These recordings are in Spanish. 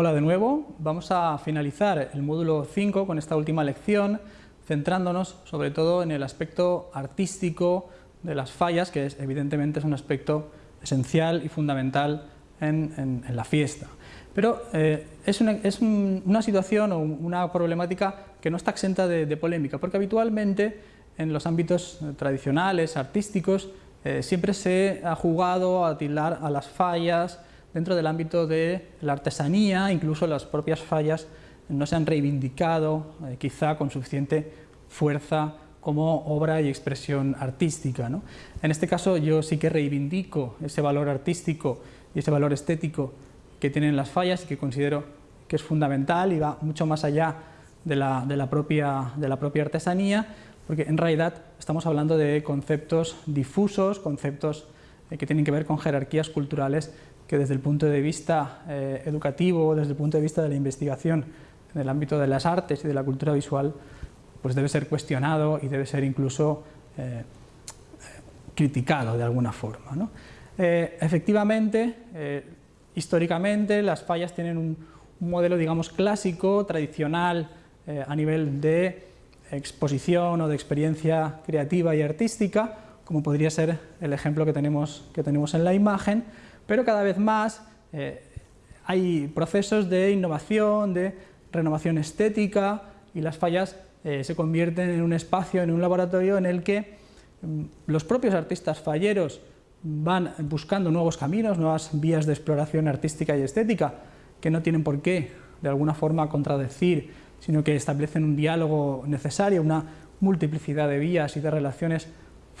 Hola de nuevo, vamos a finalizar el módulo 5 con esta última lección, centrándonos sobre todo en el aspecto artístico de las fallas, que es, evidentemente es un aspecto esencial y fundamental en, la fiesta. Pero eh, es, una, situación o una problemática que no está exenta de, polémica, porque habitualmente en los ámbitos tradicionales, artísticos, eh, siempre se ha jugado a tildar a las fallas, dentro del ámbito de la artesanía, incluso las propias fallas no se han reivindicado eh, quizá con suficiente fuerza como obra y expresión artística. En este caso yo sí que reivindico ese valor artístico y ese valor estético que tienen las fallas y que considero que es fundamental y va mucho más allá de la, propia, de la propia artesanía, porque en realidad estamos hablando de conceptos difusos, conceptos que tienen que ver con jerarquías culturales que desde el punto de vista eh, educativo, desde el punto de vista de la investigación en el ámbito de las artes y de la cultura visual, pues debe ser cuestionado y debe ser incluso eh, criticado de alguna forma. Eh, efectivamente, históricamente las fallas tienen un, un, modelo digamos clásico, tradicional, a nivel de exposición o de experiencia creativa y artística, como podría ser el ejemplo que tenemos, que tenemos en la imagen, pero cada vez más eh, hay procesos de innovación, de renovación estética y las fallas eh, se convierten en un espacio, en un laboratorio en el que mm, los propios artistas falleros van buscando nuevos caminos, nuevas vías de exploración artística y estética que no tienen por qué de alguna forma contradecir, sino que establecen un diálogo necesario, una multiplicidad de vías y de relaciones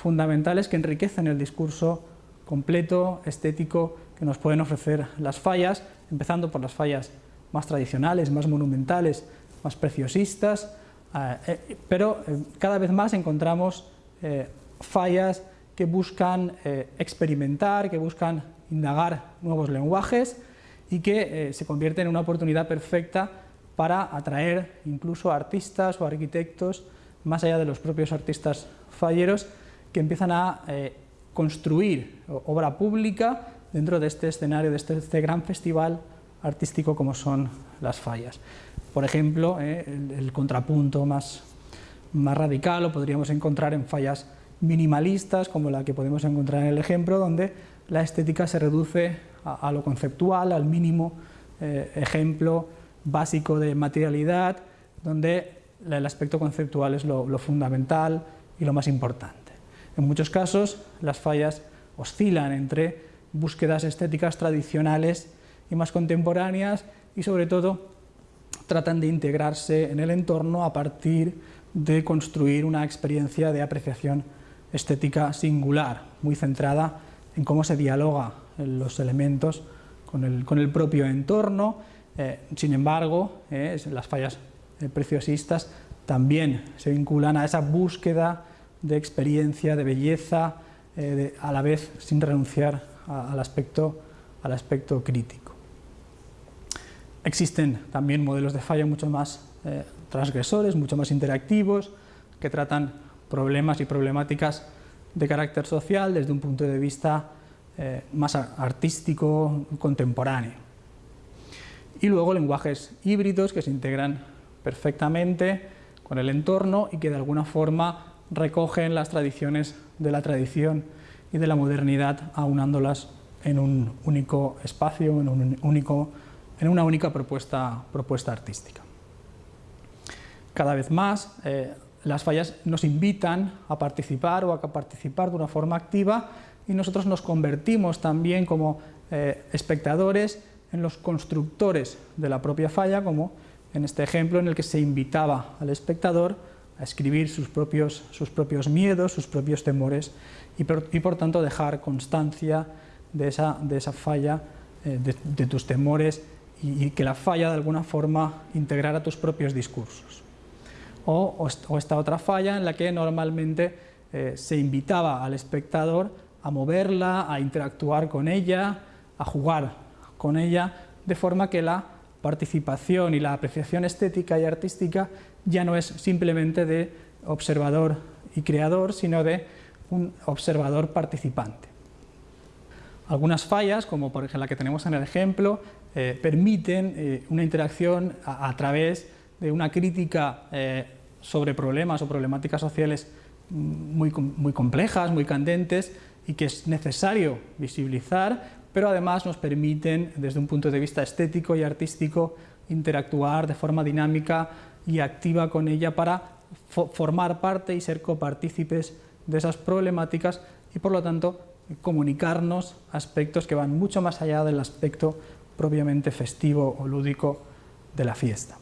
fundamentales que enriquecen el discurso completo, estético, que nos pueden ofrecer las fallas, empezando por las fallas más tradicionales, más monumentales, más preciosistas, eh, eh, pero eh, cada vez más encontramos fallas que buscan experimentar, que buscan indagar nuevos lenguajes y que se convierten en una oportunidad perfecta para atraer incluso artistas o arquitectos, más allá de los propios artistas falleros, que empiezan a construir obra pública dentro de este escenario, de este, este, gran festival artístico como son las fallas. Por ejemplo, eh, el, contrapunto más, más radical lo podríamos encontrar en fallas minimalistas, como la que podemos encontrar en el ejemplo, donde la estética se reduce a, lo conceptual, al mínimo eh, ejemplo básico de materialidad, donde el aspecto conceptual es lo fundamental y lo más importante. En muchos casos las fallas oscilan entre búsquedas estéticas tradicionales y más contemporáneas y sobre todo tratan de integrarse en el entorno a partir de construir una experiencia de apreciación estética singular, muy centrada en cómo se dialoga los elementos con el, propio entorno. Eh, sin embargo, eh, las fallas eh, preciosistas también se vinculan a esa búsqueda de experiencia, de belleza, eh, a la vez sin renunciar al, aspecto, al aspecto crítico. Existen también modelos de falla mucho más eh, transgresores, mucho más interactivos, que tratan problemas y problemáticas de carácter social desde un punto de vista eh, más artístico, contemporáneo. Y luego lenguajes híbridos que se integran perfectamente con el entorno y que de alguna forma recogen las tradiciones de la tradición y de la modernidad aunándolas en un único espacio, en, un único, en una única propuesta, propuesta artística. Cada vez más eh, las fallas nos invitan a participar o a participar de una forma activa y nosotros nos convertimos también como eh, espectadores en los constructores de la propia falla, como en este ejemplo en el que se invitaba al espectador a escribir sus propios, sus propios miedos, sus propios temores y por, tanto dejar constancia de esa, de esa falla, eh, de, tus temores y, que la falla de alguna forma integrara tus propios discursos. O, esta otra falla en la que normalmente eh, se invitaba al espectador a moverla, a interactuar con ella, a jugar con ella, de forma que la participación y la apreciación estética y artística ya no es simplemente de observador y creador, sino de un observador participante. Algunas fallas, como por ejemplo la que tenemos en el ejemplo, eh, permiten eh, una interacción a, través de una crítica eh, sobre problemas o problemáticas sociales muy, muy complejas, muy candentes y que es necesario visibilizar, pero además nos permiten, desde un punto de vista estético y artístico, interactuar de forma dinámica y activa con ella para formar parte y ser copartícipes de esas problemáticas y por lo tanto comunicarnos aspectos que van mucho más allá del aspecto propiamente festivo o lúdico de la fiesta.